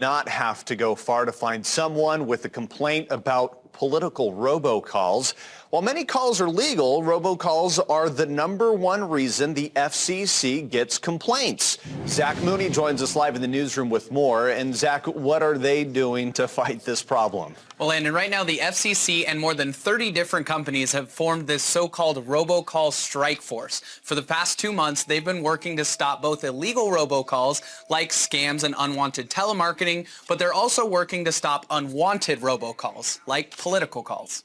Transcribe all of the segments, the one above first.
not have to go far to find someone with a complaint about political robocalls. While many calls are legal, robocalls are the number one reason the FCC gets complaints. Zach Mooney joins us live in the newsroom with more. And Zach, what are they doing to fight this problem? Well, Landon, right now the FCC and more than 30 different companies have formed this so-called robocall strike force. For the past two months, they've been working to stop both illegal robocalls like scams and unwanted telemarketing, but they're also working to stop unwanted robocalls like political calls.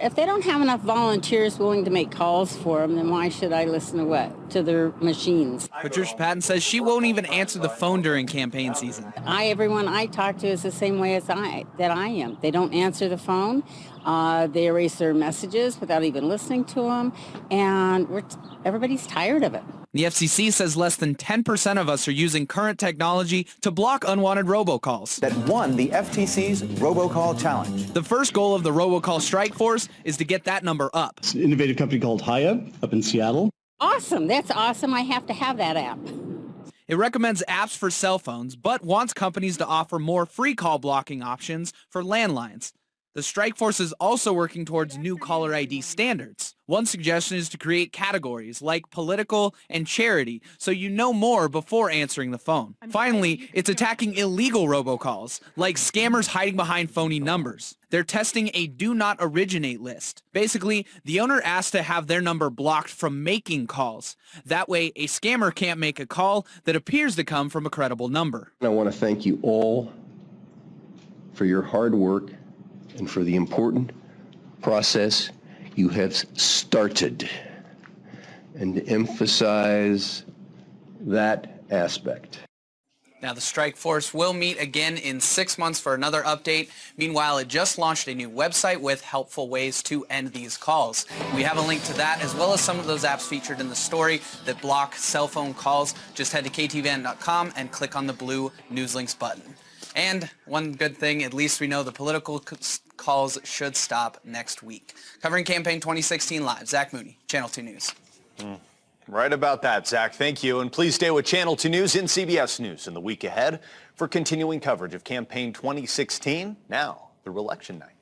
If they don't have enough volunteers willing to make calls for them, then why should I listen to what? To their machines. Patricia Patton says she won't even answer the phone during campaign season. I, everyone I talk to is the same way as I, that I am. They don't answer the phone. Uh, they erase their messages without even listening to them. And we're everybody's tired of it. The FCC says less than 10% of us are using current technology to block unwanted robocalls. That won the FTC's robocall challenge. The first goal of the robocall strike force is to get that number up. It's an innovative company called Hiya up in Seattle. Awesome. That's awesome. I have to have that app. It recommends apps for cell phones, but wants companies to offer more free call blocking options for landlines. The strike force is also working towards new caller ID standards. One suggestion is to create categories like political and charity so you know more before answering the phone. Finally, it's attacking illegal robocalls, like scammers hiding behind phony numbers. They're testing a do not originate list. Basically, the owner asks to have their number blocked from making calls. That way, a scammer can't make a call that appears to come from a credible number. I want to thank you all for your hard work and for the important process you have started and to emphasize that aspect. Now, the strike force will meet again in six months for another update. Meanwhile, it just launched a new website with helpful ways to end these calls. We have a link to that, as well as some of those apps featured in the story that block cell phone calls. Just head to ktvn.com and click on the blue News Links button. And one good thing, at least we know the political calls should stop next week. Covering campaign 2016 live, Zach Mooney, Channel 2 News. Mm. Right about that, Zach. Thank you. And please stay with Channel 2 News and CBS News in the week ahead for continuing coverage of campaign 2016, now through election night.